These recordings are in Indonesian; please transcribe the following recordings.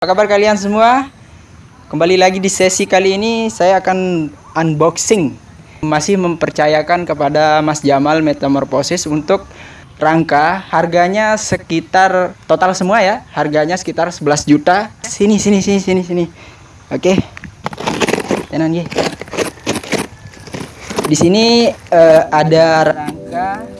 Apa kabar kalian semua? Kembali lagi di sesi kali ini saya akan unboxing. Masih mempercayakan kepada Mas Jamal Metamorphosis untuk rangka Harganya sekitar total semua ya Harganya sekitar 11 juta. Sini sini sini sini sini. Oke. Tenan Di sini uh, ada rangka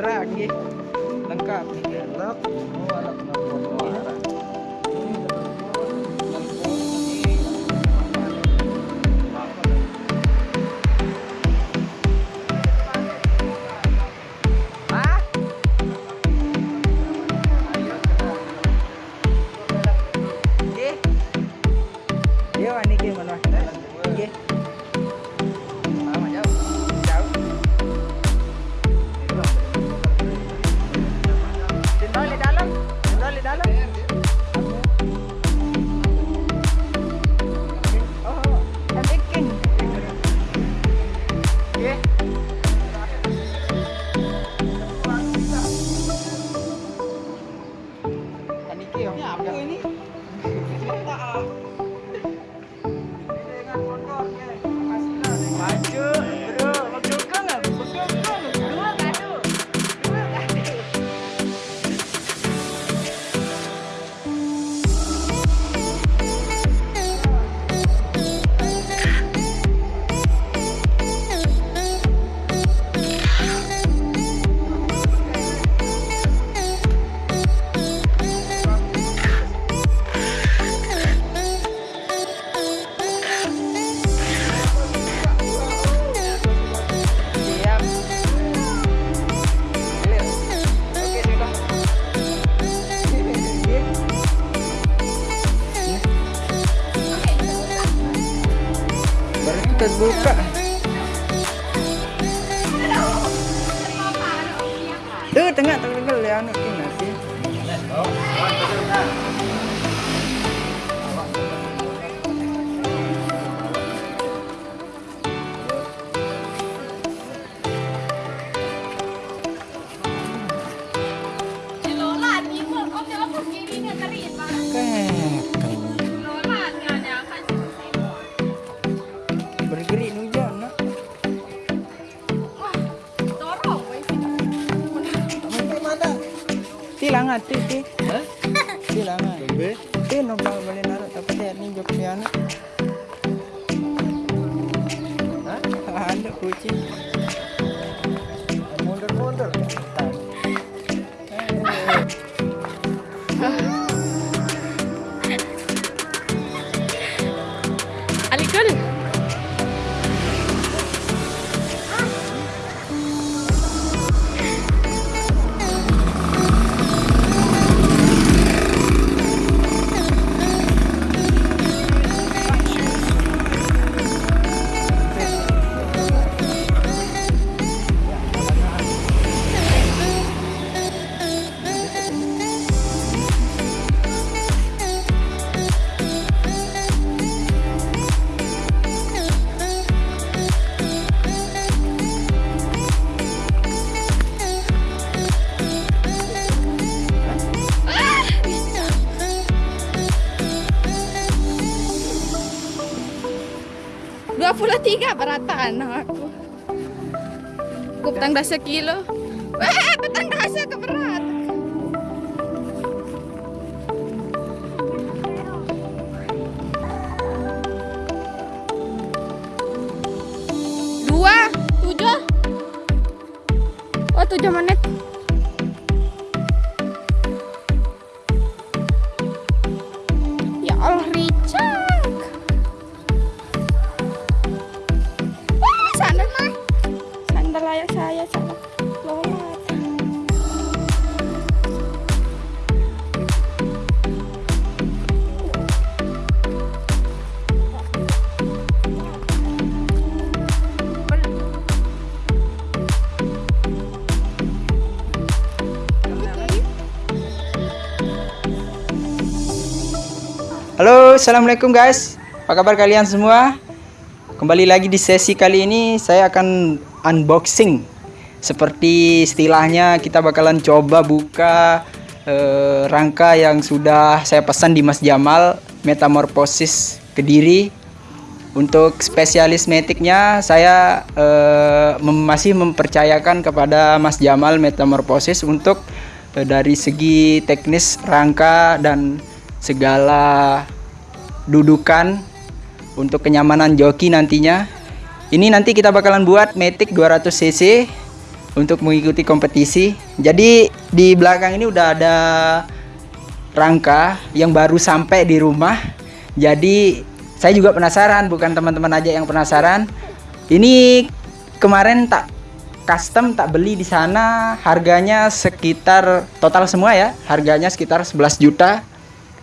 drag lengkap. Lengkap. terbuka ti? Ti? Tilangan ti no ba boleh naruh tapi dia ni jok ni anak. Ada kucing 23 berataan aku. Aku petang dah sekilo. Wah, petang dah keberat. Dua, tujuh. Oh, tujuh menit. Assalamualaikum guys. Apa kabar kalian semua? Kembali lagi di sesi kali ini saya akan unboxing. Seperti istilahnya kita bakalan coba buka eh, rangka yang sudah saya pesan di Mas Jamal Metamorphosis Kediri. Untuk spesialis metiknya saya eh, masih mempercayakan kepada Mas Jamal Metamorphosis untuk eh, dari segi teknis rangka dan segala dudukan untuk kenyamanan joki nantinya. Ini nanti kita bakalan buat Matic 200 cc untuk mengikuti kompetisi. Jadi di belakang ini udah ada rangka yang baru sampai di rumah. Jadi saya juga penasaran, bukan teman-teman aja yang penasaran. Ini kemarin tak custom tak beli di sana harganya sekitar total semua ya harganya sekitar 11 juta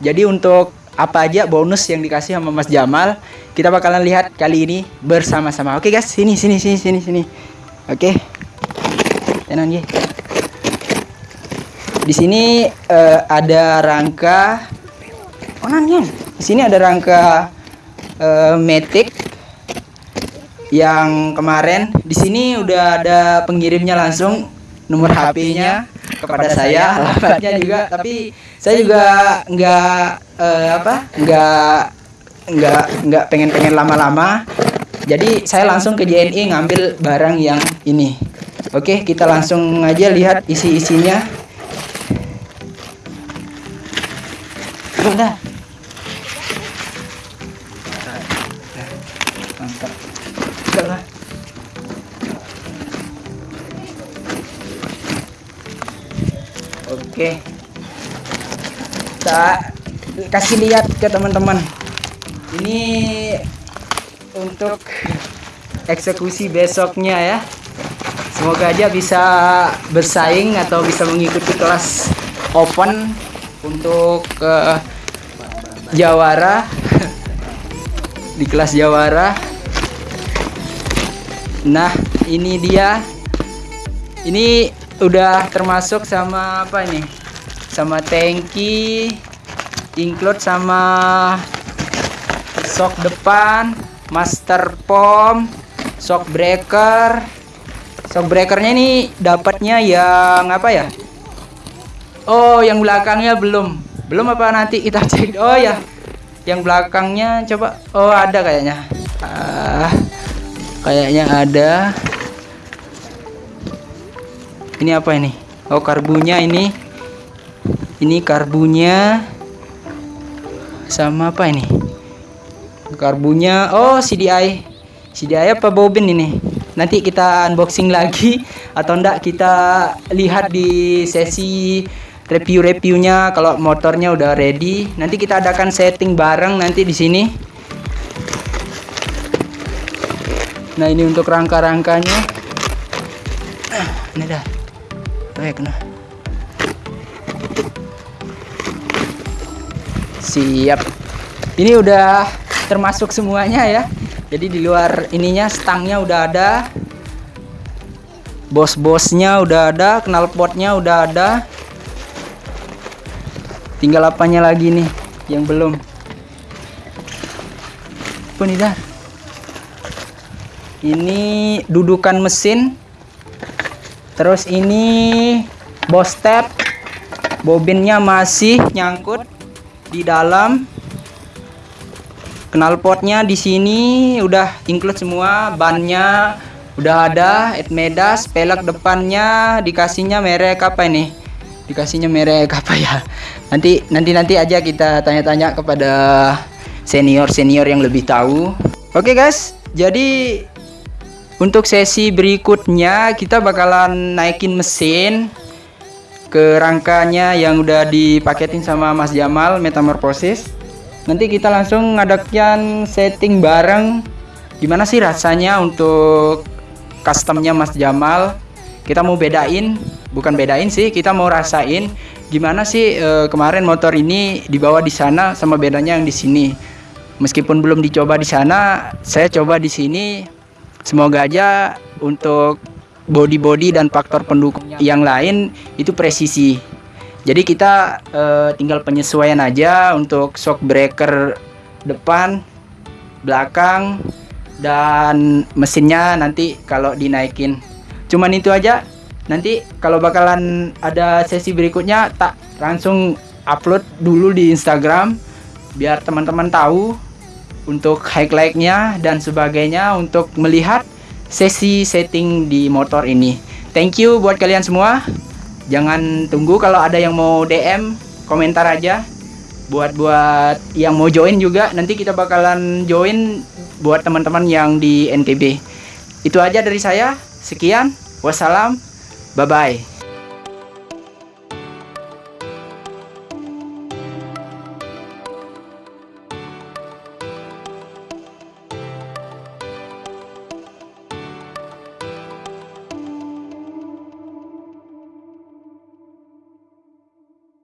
jadi untuk apa aja bonus yang dikasih sama Mas Jamal kita bakalan lihat kali ini bersama-sama. Oke guys sini sini sini sini sini. Oke. Tenang ya di sini eh, ada rangka oh nanyan di sini ada rangka eh, Matic yang kemarin. Di sini udah ada pengirimnya langsung nomor HP-nya kepada saya, alamatnya juga, tapi saya juga nggak eh, apa nggak nggak nggak pengen pengen lama-lama. Jadi saya langsung ke JNE ngambil barang yang ini. Oke, kita langsung aja lihat. Udah. Mantap. Udah lah. Oke. Kita kasih lihat ke teman-teman. Ini untuk eksekusi besoknya ya. Semoga aja bisa bersaing atau bisa mengikuti kelas open untuk ke Jawara di kelas Jawara. Nah, ini dia. Ini udah termasuk sama apa ini? Sama tangki, include sama shock depan, master pom, shock breaker. Shock breakernya ini dapatnya yang apa ya? Oh, yang belakangnya belum. Belum apa nanti kita cek. Oh ya. Yang belakangnya coba. Oh, ada kayaknya. Ah, kayaknya ada. Ini apa ini? Oh, karbunya ini. Ini karbunya sama apa ini? Karbunya. Oh, CDI. CDI apa bobin ini? Nanti kita unboxing lagi atau enggak kita lihat di sesi review-reviewnya kalau motornya udah ready. Nanti kita adakan setting bareng nanti di sini. Nah, ini untuk rangka-rangkanya. Ah, Ini dah. Baik, nah. Siap. Ini udah termasuk semuanya ya. Jadi di luar ininya stangnya udah ada. Bos-bosnya udah ada, knalpotnya udah ada. Tinggal apanya lagi nih yang belum. Dah? Ini dudukan mesin. Terus ini bos tab. Bobinnya masih nyangkut di dalam. knalpotnya di sini udah include semua bannya udah ada Edmedas pelek depannya dikasihnya merek apa ini? Dikasihnya merek apa ya? Nanti nanti nanti aja kita tanya-tanya kepada senior senior yang lebih tahu. Oke guys. Jadi untuk sesi berikutnya kita bakalan naikin mesin ke rangkanya yang udah dipaketin sama Mas Jamal Metamorphosis. Nanti kita langsung ngadakan setting bareng. Gimana sih rasanya untuk customnya Mas Jamal? Kita mau bedain bukan bedain sih kita mau rasain gimana sih e, kemarin motor ini dibawa di sana sama bedanya yang di sini. Meskipun belum dicoba di sana saya coba di sini. Semoga aja untuk body-body dan faktor pendukung. Yang lain itu presisi. Jadi kita uh, tinggal penyesuaian aja untuk shock breaker depan belakang dan mesinnya nanti kalau dinaikin. Cuman itu aja. Nanti kalau bakalan ada sesi berikutnya tak langsung upload dulu di Instagram biar teman-teman tahu untuk highlightnya dan sebagainya untuk melihat sesi setting di motor ini. Thank you buat kalian semua. Jangan tunggu kalau ada yang mau DM komentar aja. Buat buat yang mau join juga nanti kita bakalan join buat teman-teman yang di NTB itu aja dari saya. Sekian. Wassalam. Bye bye